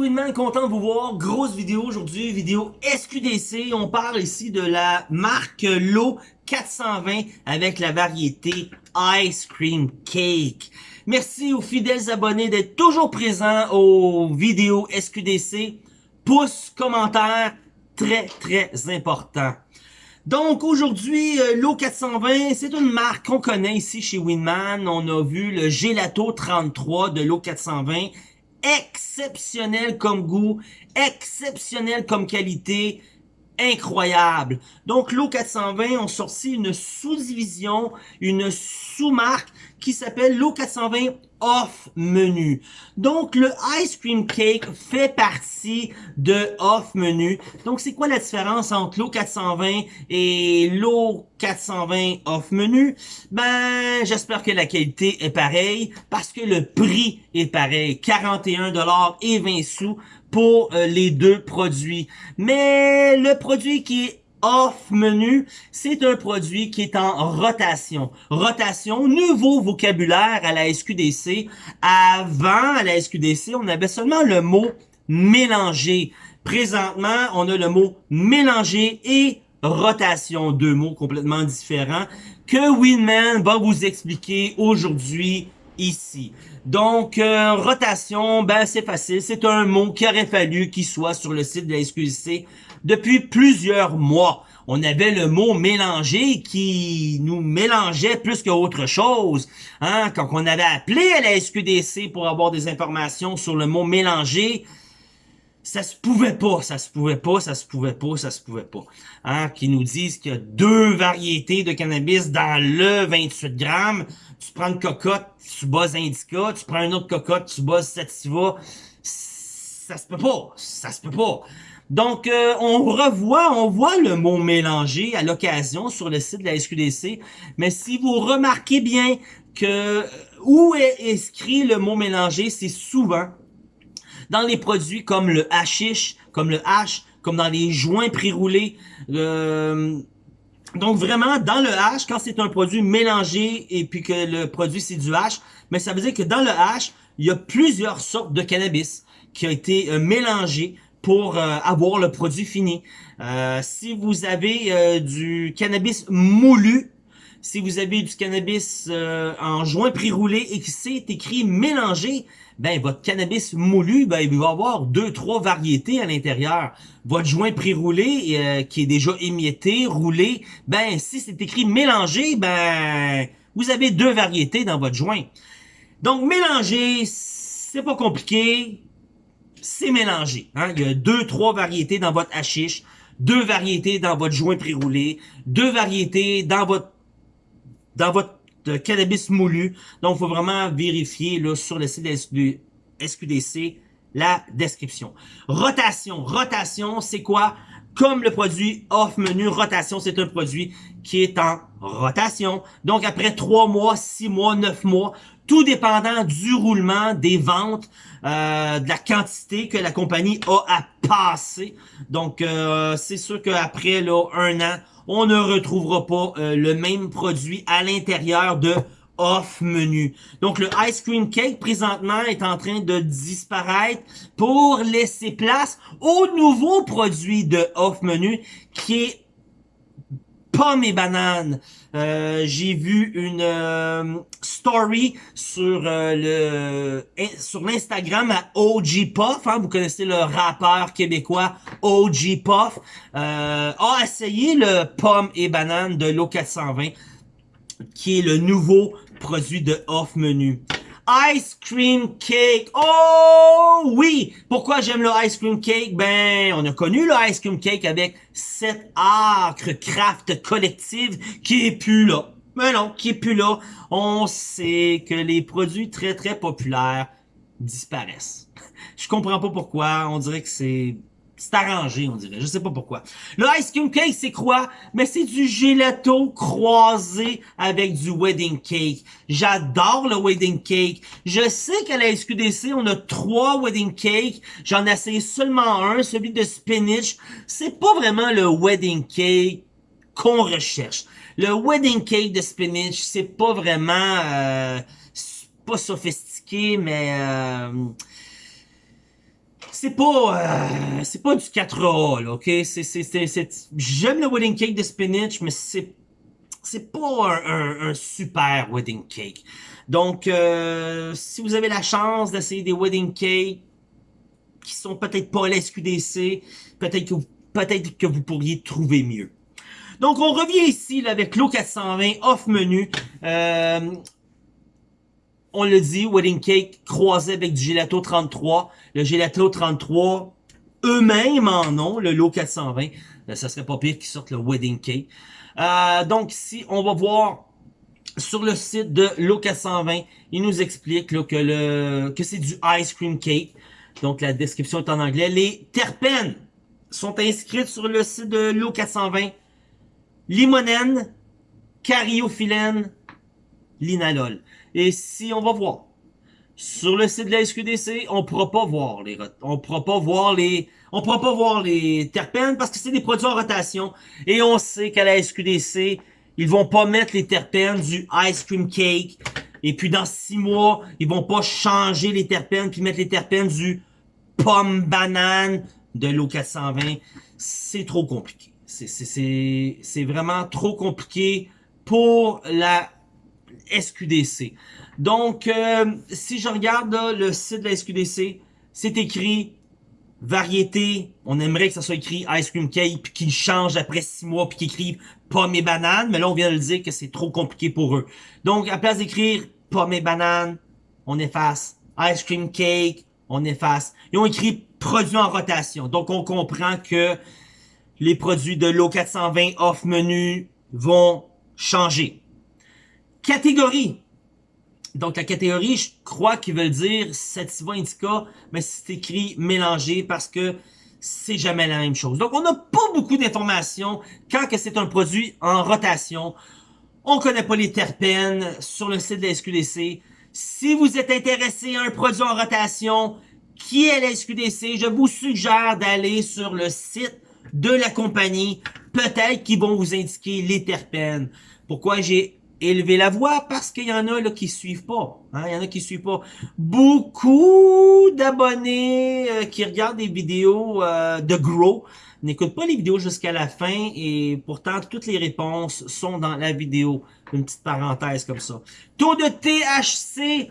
Winman, content de vous voir. Grosse vidéo aujourd'hui, vidéo SQDC. On parle ici de la marque Low 420 avec la variété Ice Cream Cake. Merci aux fidèles abonnés d'être toujours présents aux vidéos SQDC. Pouce, commentaire, très très important. Donc aujourd'hui, euh, l'eau 420, c'est une marque qu'on connaît ici chez Winman. On a vu le Gelato 33 de l'eau 420. Exceptionnel comme goût, exceptionnel comme qualité, incroyable. Donc l'eau 420 ont sorti une sous-division, une sous-marque qui s'appelle l'eau 420 off menu. Donc le ice cream cake fait partie de off menu. Donc c'est quoi la différence entre l'eau 420 et l'eau 420 off menu Ben j'espère que la qualité est pareille parce que le prix est pareil, 41 dollars et 20 sous pour euh, les deux produits. Mais le produit qui est off menu, c'est un produit qui est en rotation. Rotation, nouveau vocabulaire à la SQDC. Avant, à la SQDC, on avait seulement le mot mélanger. Présentement, on a le mot mélanger et rotation, deux mots complètement différents que Winman va vous expliquer aujourd'hui Donc, euh, rotation, ben c'est facile. C'est un mot qui aurait fallu qu'il soit sur le site de la SQDC depuis plusieurs mois. On avait le mot mélanger qui nous mélangeait plus qu'autre chose. Hein? Quand on avait appelé à la SQDC pour avoir des informations sur le mot mélanger, ça se pouvait pas, ça se pouvait pas, ça se pouvait pas, ça se pouvait pas. Hein? Qui nous disent qu'il y a deux variétés de cannabis dans le 28 grammes. Tu prends une cocotte, tu bosses indica, tu prends une autre cocotte, tu bosses sativa. Ça se peut pas, ça se peut pas. Donc, euh, on revoit, on voit le mot mélanger à l'occasion sur le site de la SQDC, mais si vous remarquez bien que euh, où est écrit le mot mélanger, c'est souvent dans les produits comme le hashish, comme le hash, comme dans les joints pré-roulés. donc vraiment, dans le hash, quand c'est un produit mélangé et puis que le produit c'est du hash, mais ça veut dire que dans le hash, il y a plusieurs sortes de cannabis qui ont été euh, mélangés pour euh, avoir le produit fini. Euh, si vous avez euh, du cannabis moulu, si vous avez du cannabis en joint pré-roulé et que c'est écrit mélangé, ben votre cannabis moulu, ben il va avoir deux, trois variétés à l'intérieur. Votre joint pré-roulé qui est déjà émietté, roulé, ben si c'est écrit mélangé, ben vous avez deux variétés dans votre joint. Donc mélanger, c'est pas compliqué c'est mélangé. Hein? Il y a deux, trois variétés dans votre hashish, deux variétés dans votre joint pré-roulé, deux variétés dans votre dans votre euh, cannabis moulu. Donc, il faut vraiment vérifier là, sur le site de SQDC la description. Rotation. Rotation, c'est quoi? Comme le produit off menu, rotation, c'est un produit qui est en rotation. Donc, après trois mois, six mois, neuf mois, tout dépendant du roulement, des ventes, euh, de la quantité que la compagnie a à passer. Donc, euh, c'est sûr qu'après un an, on ne retrouvera pas euh, le même produit à l'intérieur de off menu. Donc, le ice cream cake, présentement, est en train de disparaître pour laisser place au nouveau produit de off menu qui est pommes et bananes. Euh, j'ai vu une euh, story sur euh, le sur l'Instagram à OG Puff, hein, vous connaissez le rappeur québécois OG Puff, a essayé le pomme et banane de l'eau 420 qui est le nouveau produit de off menu. Ice Cream Cake. Oh oui! Pourquoi j'aime le Ice Cream Cake? Ben, on a connu le Ice Cream Cake avec cette acre craft collective qui est plus là. Mais non, qui est plus là. On sait que les produits très très populaires disparaissent. Je comprends pas pourquoi. On dirait que c'est c'est arrangé, on dirait. Je sais pas pourquoi. Le ice cream cake, c'est quoi? Mais c'est du gelato croisé avec du wedding cake. J'adore le wedding cake. Je sais qu'à la SQDC, on a trois wedding cakes. J'en ai essayé seulement un, celui de spinach. C'est pas vraiment le wedding cake qu'on recherche. Le wedding cake de spinach, c'est pas vraiment... Euh, pas sophistiqué, mais... Euh, c'est pas euh, c'est pas du 4A là, OK? J'aime le wedding cake de spinach mais c'est c'est pas un, un, super wedding cake. Donc euh, si vous avez la chance d'essayer des wedding cakes qui sont peut-être pas à la SQDC, peut-être que peut-être que vous pourriez trouver mieux. Donc on revient ici là, avec l'eau 420 off menu. Euh, on le dit, wedding cake croisé avec du gelato 33. Le gelato 33, eux-mêmes en ont, le lot 420. Euh, ça serait pas pire qu'ils sortent le wedding cake. Euh, donc ici, on va voir sur le site de l'eau 420, il nous explique que c'est du ice cream cake. Donc la description est en anglais. Les terpènes sont inscrites sur le site de l'eau 420. Limonène, cariophyllène, linalol. Et si on va voir, sur le site de la SQDC, on pourra pas voir les on pourra pas voir les on pourra pas voir les terpènes parce que c'est des produits en rotation et on sait qu'à la SQDC, ils vont pas mettre les terpènes du ice cream cake et puis dans six mois, ils vont pas changer les terpènes puis mettre les terpènes du pomme banane de l'eau 420. C'est trop compliqué. C'est vraiment trop compliqué pour la SQDC. Donc, euh, si je regarde le site de la SQDC, c'est écrit variété. On aimerait que ça soit écrit ice cream cake, puis qu'ils changent après six mois, puis qu'ils écrivent pommes et bananes. Mais là, on vient de le dire que c'est trop compliqué pour eux. Donc, à place d'écrire pommes et bananes, on efface ice cream cake, on efface. Ils ont écrit produits en rotation. Donc, on comprend que les produits de l'eau 420 off menu vont changer. Catégorie. Donc, la catégorie, je crois qu'ils veulent dire Sativa Indica, mais c'est écrit mélangé parce que c'est jamais la même chose. Donc, on n'a pas beaucoup d'informations quand que c'est un produit en rotation. On connaît pas les terpènes sur le site de la SQDC. Si vous êtes intéressé à un produit en rotation qui est la SQDC, je vous suggère d'aller sur le site de la compagnie. Peut-être qu'ils vont vous indiquer les terpènes. Pourquoi j'ai élever la voix parce qu'il y en a là qui suivent pas. Hein? Il y en a qui suivent pas. Beaucoup d'abonnés euh, qui regardent des vidéos euh, de Grow n'écoutent pas les vidéos jusqu'à la fin et pourtant toutes les réponses sont dans la vidéo. Une petite parenthèse comme ça. Taux de THC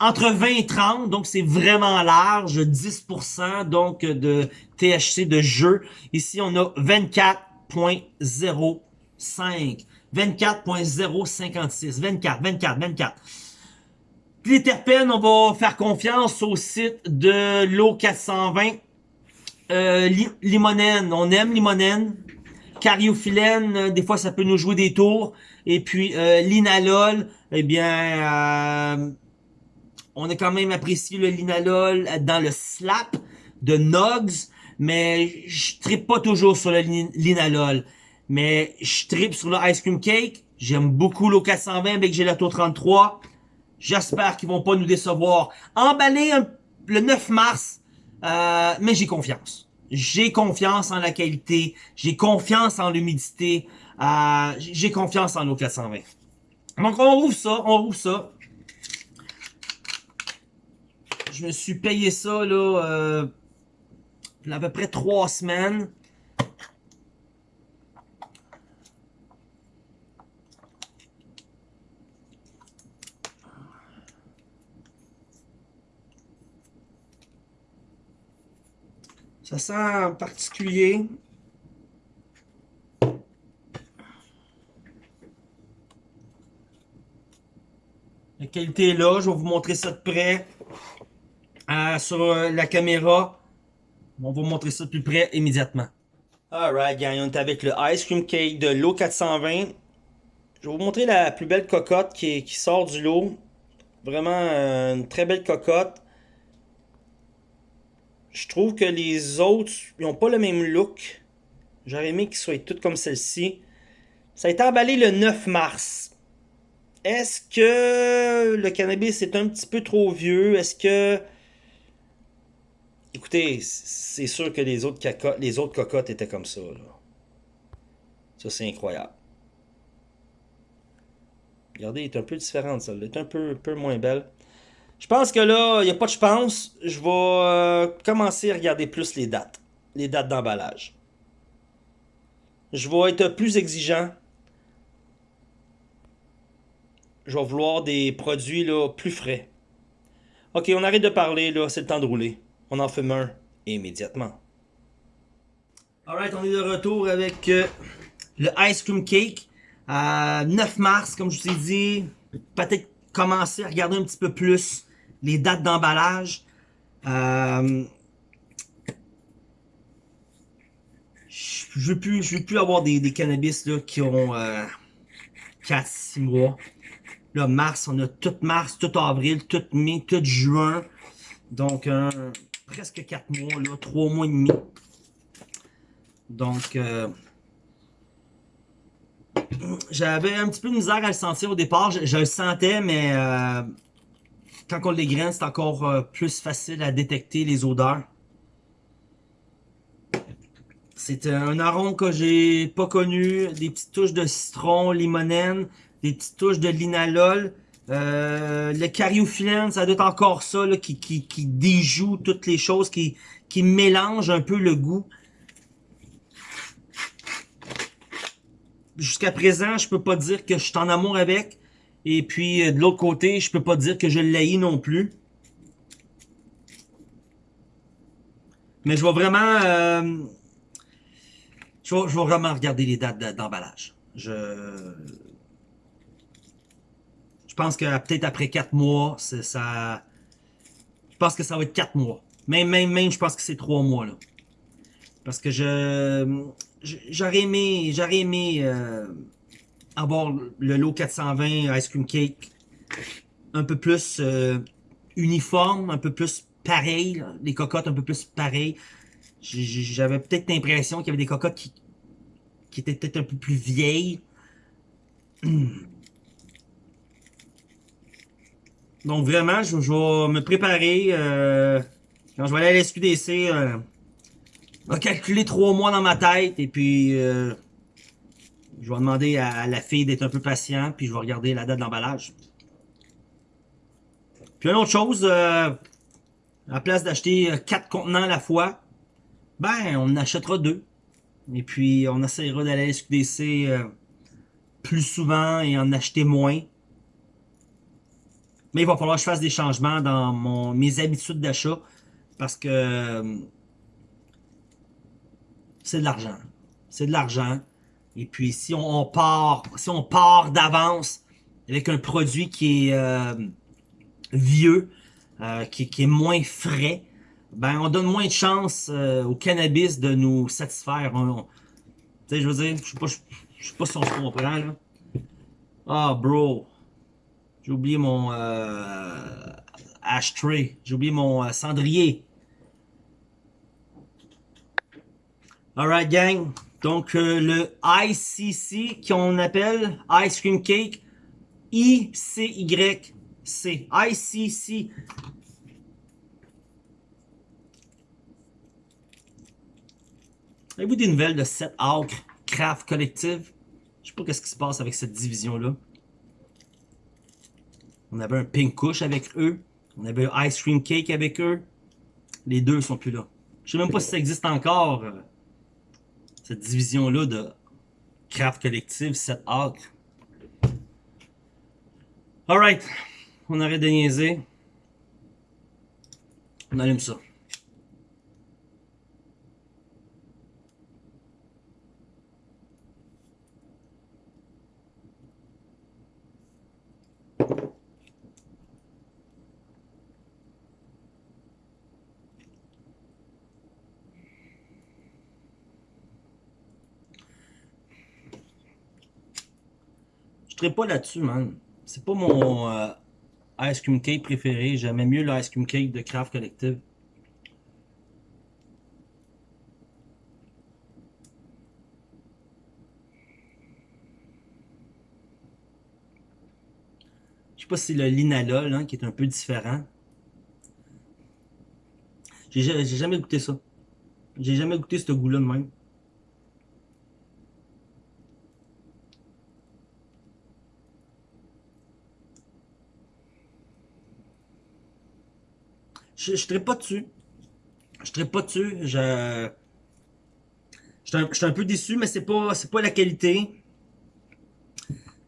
entre 20 et 30, donc c'est vraiment large, 10% donc de THC de jeu. Ici on a 24.05. 24.056. 24, 24, 24. Les terpènes, on va faire confiance au site de l'eau 420. Euh, limonène, on aime limonène. Cariophyllène, euh, des fois ça peut nous jouer des tours. Et puis euh, l'inalol, eh bien, euh, on a quand même apprécié le linalol dans le slap de Nogs, mais je tripe pas toujours sur le linalol. Mais je tripe sur le Ice Cream Cake. J'aime beaucoup l'eau 420 avec Gelato 33. J'espère qu'ils vont pas nous décevoir. Emballé le 9 mars, euh, mais j'ai confiance. J'ai confiance en la qualité. J'ai confiance en l'humidité. Euh, j'ai confiance en l'eau 420. Donc on rouvre ça, on rouvre ça. Je me suis payé ça là euh, à peu près trois semaines. Ça sent particulier. La qualité est là. Je vais vous montrer ça de près euh, sur euh, la caméra. On va vous montrer ça de plus près immédiatement. Alright, gang, on est avec le Ice Cream Cake de l'eau 420. Je vais vous montrer la plus belle cocotte qui, sort du lot. Vraiment euh, une très belle cocotte. Je trouve que les autres, n'ont pas le même look. J'aurais aimé qu'ils soient tous comme celle-ci. Ça a été emballé le 9 mars. Est-ce que le cannabis est un petit peu trop vieux? Est-ce que... Écoutez, c'est sûr que les autres, cocottes étaient comme ça. Ça, c'est incroyable. Regardez, elle est un peu différente, celle-là. Elle est un peu, peu moins belle. Je pense que là, il n'y a pas de je pense. Je vais euh, commencer à regarder plus les dates. Les dates d'emballage. Je vais être plus exigeant. Je vais vouloir des produits là, plus frais. Ok, on arrête de parler, là, c'est le temps de rouler. On en fume un immédiatement. Alright, on est de retour avec euh, le Ice Cream Cake. à 9 mars, comme je vous ai dit, peut-être commencer à regarder un petit peu plus les dates d'emballage. Euh, je je veux plus avoir des, cannabis là, qui ont euh, 4-6 mois. Là, mars, on a tout mars, tout avril, tout mai, tout juin. Donc, euh, presque 4 mois, là, 3 mois et demi. Donc, euh, j'avais un petit peu de misère à le sentir au départ. Je, le sentais, mais euh, quand on l'égraine, c'est encore euh, plus facile à détecter les odeurs. C'est un arôme que j'ai pas connu. Des petites touches de citron, limonène, des petites touches de linalol. Euh, le cariophyllène, ça doit être encore ça là, qui, qui, qui déjoue toutes les choses, qui, qui mélange un peu le goût. Jusqu'à présent, je peux pas dire que je suis en amour avec. Et puis, euh, de l'autre côté, je peux pas dire que je l'haïs non plus. Mais je vais vraiment... Euh, je, vais, vraiment regarder les dates d'emballage. Je... Je pense que peut-être après 4 mois, ça... Je pense que ça va être 4 mois. Même, même, même, je pense que c'est 3 mois, là. Parce que je... J'aurais aimé... J'aurais aimé... Euh, avoir le lot 420 Ice Cream Cake un peu plus euh, uniforme, un peu plus pareil, les cocottes un peu plus pareilles. J'avais peut-être l'impression qu'il y avait des cocottes qui, qui étaient peut-être un peu plus vieilles. Donc vraiment, je, vais me préparer. Euh, quand je vais aller à la SQDC, euh, calculer trois mois dans ma tête et puis euh, je vais demander à, la fille d'être un peu patient, puis je vais regarder la date d'emballage. Puis une autre chose, euh, à place d'acheter quatre contenants à la fois, ben, on en achètera deux. Et puis, on essaiera d'aller à SQDC euh, plus souvent et en acheter moins. Mais il va falloir que je fasse des changements dans mon, mes habitudes d'achat parce que euh, c'est de l'argent. C'est de l'argent. Et puis, si on, part, si on part d'avance avec un produit qui est euh, vieux, euh, qui, est moins frais, ben on donne moins de chance euh, au cannabis de nous satisfaire. Tu sais, je veux dire, je sais pas, sais pas si on se comprend là. Ah, bro, j'ai oublié mon ashtray, j'ai oublié mon cendrier. Alright, gang. Donc, euh, le ICC, qu'on appelle Ice Cream Cake, I-C-Y-C, ICC. Avez-vous des nouvelles de cette Acre Craft Collective? Je sais pas qu'est-ce qui se passe avec cette division-là. On avait un Pink Kush avec eux. On avait un Ice Cream Cake avec eux. Les deux sont plus là. Je sais même pas si ça existe encore. Cette division-là de craft collective, cette acre. Alright, on arrête de niaiser. On allume ça. Serai pas là-dessus, man. C'est pas mon euh, ice cream cake préféré. J'aimais mieux le ice cream cake de Craft Collective. Je sais pas si le linalol hein, qui est un peu différent. J'ai jamais goûté ça. J'ai jamais goûté ce goût-là de même. Je ne pas dessus. Je ne pas dessus. Je... Je suis un, peu déçu, mais c'est pas, pas la qualité.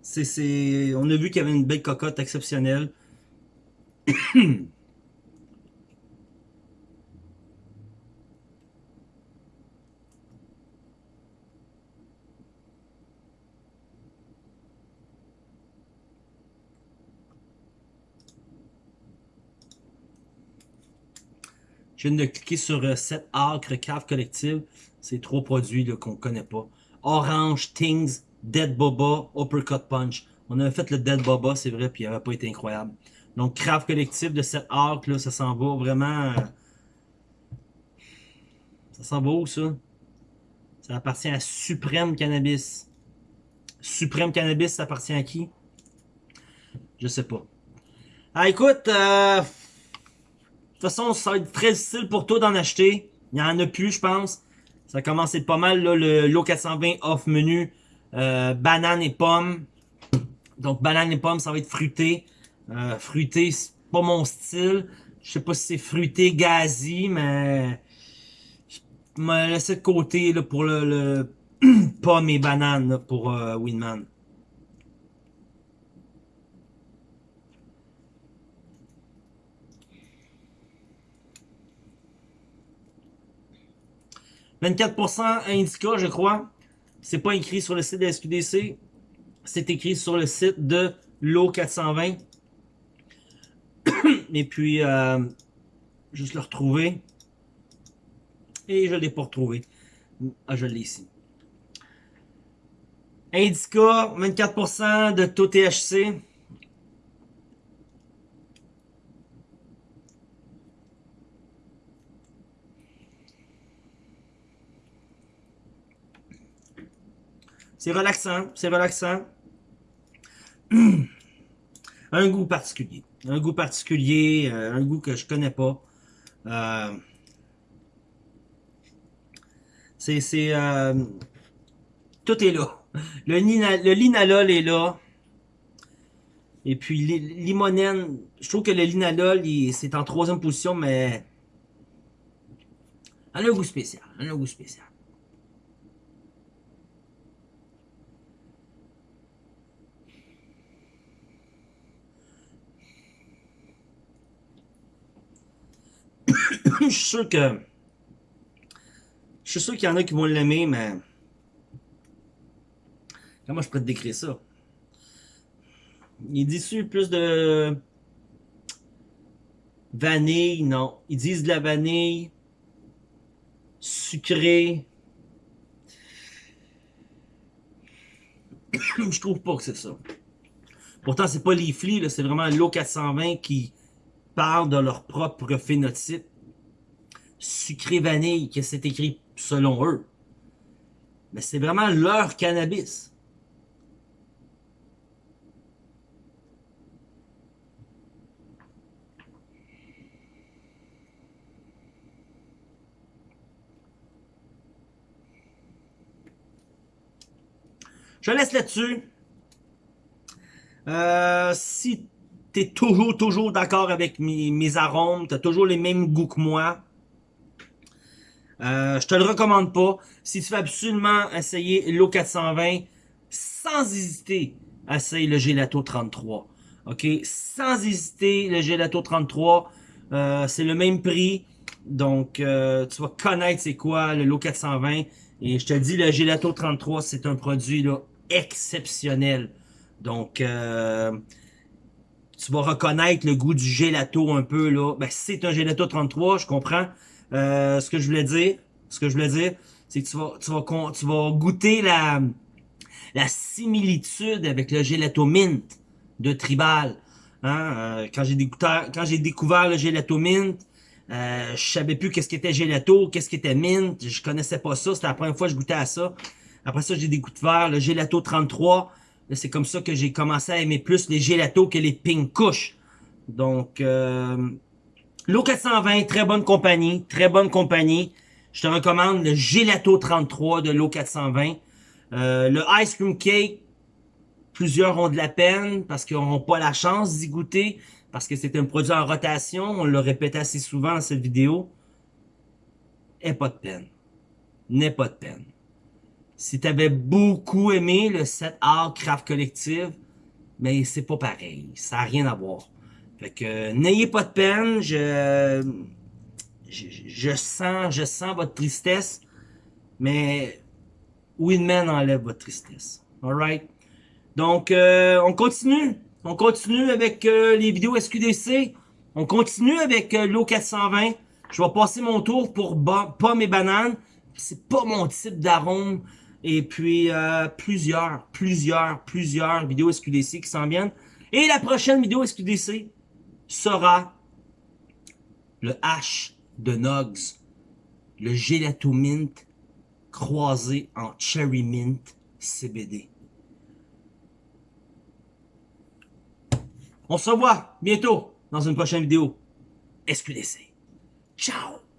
C'est, on a vu qu'il y avait une belle cocotte exceptionnelle. 'Je viens de cliquer sur 7 euh, acres cave collective. C'est trois produits qu'on connaît pas. Orange, Things, Dead Boba, Uppercut Punch. On avait fait le Dead Boba, c'est vrai, puis il n'avait pas été incroyable. Donc, craft collectif de 7 arcs, là, ça s'en va vraiment... Euh, ça s'en va où, ça? Ça appartient à Supreme Cannabis. Supreme Cannabis, ça appartient à qui? Je sais pas. Ah, écoute, euh... de toute façon, ça va être très difficile pour toi d'en acheter. Il y en a plus, je pense. Ça a commencé pas mal, là, le Lot 420 off menu. Euh, banane et pomme. Donc, banane et pomme, ça va être fruité. Euh, fruité, c'est pas mon style. Je sais pas si c'est fruité gazi, mais... Je me laisser de côté là, pour le, le pomme et banane pour euh, Winman. 24% Indica, je crois. C'est pas écrit sur le site de la SQDC. C'est écrit sur le site de l'eau 420. Et puis, euh, juste le retrouver. Et je l'ai pas retrouvé. Ah, je l'ai ici. Indica, 24% de taux THC. C'est relaxant, c'est relaxant. un goût particulier. Un goût particulier, euh, un goût que je connais pas. Euh, c'est... Euh, tout est là. Le, le linalol est là. Et puis limonène, je trouve que le linalol, c'est en troisième position, mais... Un goût spécial. Un goût spécial. Je suis sûr que... Je suis sûr qu'il y en a qui vont l'aimer, mais... Comment je pourrais te décrire ça? Il dit plus de... Vanille, non. Ils disent de la vanille. Sucré. je trouve pas que c'est ça. Pourtant, c'est pas les flics, c'est vraiment l'eau 420 qui de leur propre phénotype sucré vanille que c'est écrit selon eux. Mais c'est vraiment leur cannabis. Je laisse là-dessus. Euh, si t'es toujours, toujours d'accord avec mes, mes arômes, t'as toujours les mêmes goûts que moi, euh, je te le recommande pas. Si tu veux absolument essayer l'eau 420, sans hésiter, essaye le Gelato 33. OK? Sans hésiter, le Gelato 33, euh, c'est le même prix. Donc, euh, tu vas connaître c'est quoi le lot 420. Et je te dis, le Gelato 33, c'est un produit là, exceptionnel. Donc, tu vas reconnaître le goût du gelato un peu. là. Ben, c'est un gelato 33, je comprends. Euh, ce que je voulais dire, ce que je voulais dire, c'est que tu vas, tu vas, tu vas goûter la, similitude avec le gelato mint de Tribal. Hein? Euh, quand j'ai découvert, quand j'ai découvert le gelato mint, euh, je savais plus qu'est-ce qu'était gelato, qu'est-ce qu'était mint, je connaissais pas ça, c'était la première fois que je goûtais à ça. Après ça, j'ai découvert le gelato 33. C'est comme ça que j'ai commencé à aimer plus les gelatos que les pink kush. Donc, euh, L'eau 420, très bonne compagnie, très bonne compagnie. Je te recommande le Gelato 33 de l'eau 420. Euh, le Ice Cream Cake, plusieurs ont de la peine parce qu'ils n'auront pas la chance d'y goûter. parce que c'est un produit en rotation, on le répète assez souvent dans cette vidéo, est pas de peine. N'est pas de peine. Si tu avais beaucoup aimé le set art craft collective, mais c'est pas pareil. Ça n'a rien à voir. Fait que n'ayez pas de peine. Je, je, je, sens, je sens votre tristesse, mais Winman enlève votre tristesse. Alright? Donc, euh, on continue. On continue avec euh, les vidéos SQDC. On continue avec euh, l'eau 420. Je vais passer mon tour pour pommes et bananes. C'est pas mon type d'arôme. Et puis, euh, plusieurs, plusieurs, plusieurs vidéos SQDC qui s'en viennent. Et la prochaine vidéo SQDC sera le H de Nugs. Le Gelato Mint croisé en Cherry Mint CBD. On se revoit bientôt dans une prochaine vidéo SQDC. Ciao